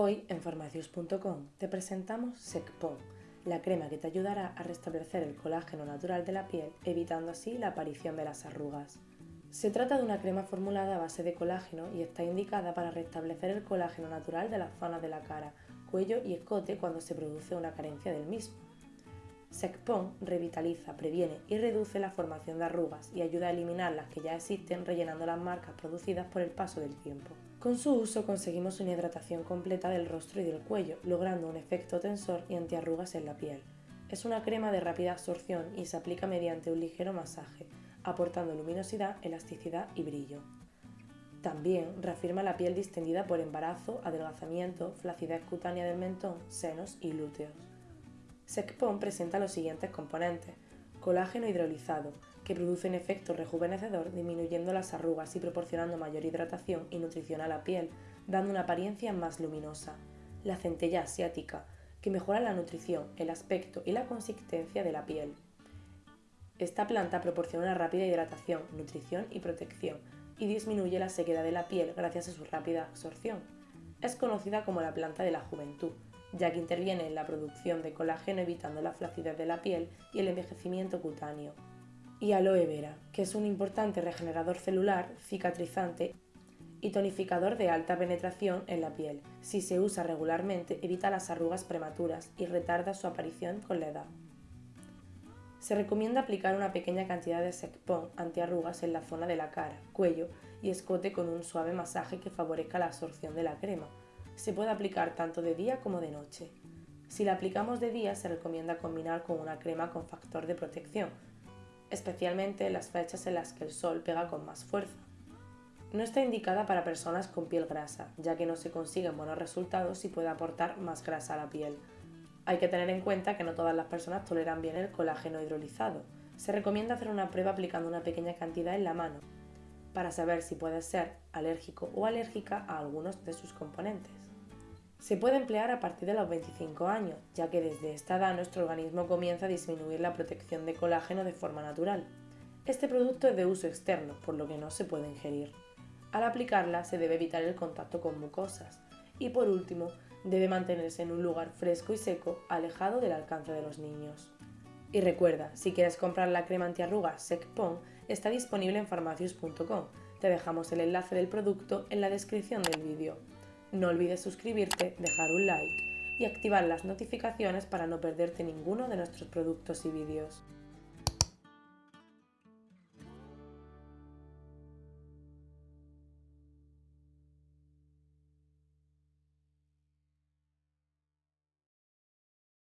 Hoy en farmacius.com te presentamos SecPon, la crema que te ayudará a restablecer el colágeno natural de la piel, evitando así la aparición de las arrugas. Se trata de una crema formulada a base de colágeno y está indicada para restablecer el colágeno natural de las zonas de la cara, cuello y escote cuando se produce una carencia del mismo. SecPon revitaliza, previene y reduce la formación de arrugas y ayuda a eliminar las que ya existen rellenando las marcas producidas por el paso del tiempo. Con su uso conseguimos una hidratación completa del rostro y del cuello, logrando un efecto tensor y antiarrugas en la piel. Es una crema de rápida absorción y se aplica mediante un ligero masaje, aportando luminosidad, elasticidad y brillo. También reafirma la piel distendida por embarazo, adelgazamiento, flacidez cutánea del mentón, senos y glúteos. SecPon presenta los siguientes componentes. Colágeno hidrolizado, que produce un efecto rejuvenecedor disminuyendo las arrugas y proporcionando mayor hidratación y nutrición a la piel, dando una apariencia más luminosa. La centella asiática, que mejora la nutrición, el aspecto y la consistencia de la piel. Esta planta proporciona una rápida hidratación, nutrición y protección, y disminuye la sequedad de la piel gracias a su rápida absorción. Es conocida como la planta de la juventud, ya que interviene en la producción de colágeno evitando la flacidez de la piel y el envejecimiento cutáneo. Y aloe vera, que es un importante regenerador celular, cicatrizante y tonificador de alta penetración en la piel. Si se usa regularmente, evita las arrugas prematuras y retarda su aparición con la edad. Se recomienda aplicar una pequeña cantidad de Secpon antiarrugas en la zona de la cara, cuello y escote con un suave masaje que favorezca la absorción de la crema, se puede aplicar tanto de día como de noche. Si la aplicamos de día se recomienda combinar con una crema con factor de protección, especialmente en las fechas en las que el sol pega con más fuerza. No está indicada para personas con piel grasa, ya que no se consiguen buenos resultados y puede aportar más grasa a la piel. Hay que tener en cuenta que no todas las personas toleran bien el colágeno hidrolizado. Se recomienda hacer una prueba aplicando una pequeña cantidad en la mano, para saber si puede ser alérgico o alérgica a algunos de sus componentes. Se puede emplear a partir de los 25 años, ya que desde esta edad nuestro organismo comienza a disminuir la protección de colágeno de forma natural. Este producto es de uso externo, por lo que no se puede ingerir. Al aplicarla se debe evitar el contacto con mucosas y por último debe mantenerse en un lugar fresco y seco, alejado del alcance de los niños. Y recuerda, si quieres comprar la crema antiarrugas SecPon, está disponible en farmacius.com. Te dejamos el enlace del producto en la descripción del vídeo. No olvides suscribirte, dejar un like y activar las notificaciones para no perderte ninguno de nuestros productos y vídeos.